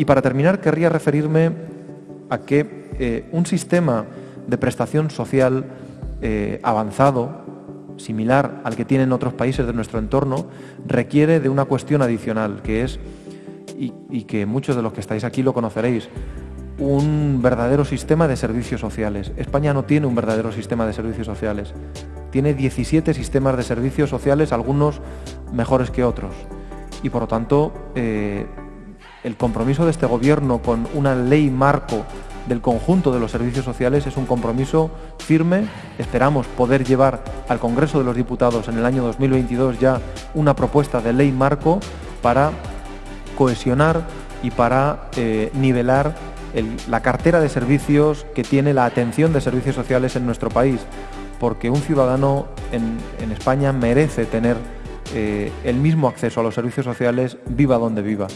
Y para terminar, querría referirme a que eh, un sistema de prestación social eh, avanzado, similar al que tienen otros países de nuestro entorno, requiere de una cuestión adicional, que es, y, que muchos de los que estáis aquí lo conoceréis, un verdadero sistema de servicios sociales. España no tiene un verdadero sistema de servicios sociales. Tiene 17 sistemas de servicios sociales, algunos mejores que otros. Y por lo tanto, eh, el compromiso de este Gobierno con una ley marco del conjunto de los servicios sociales es un compromiso firme. Esperamos poder llevar al Congreso de los Diputados en el año 2022 ya una propuesta de ley marco para cohesionar y para eh, nivelar la cartera de servicios que tiene la atención de servicios sociales en nuestro país, porque un ciudadano en, España merece tener eh, el mismo acceso a los servicios sociales viva donde viva.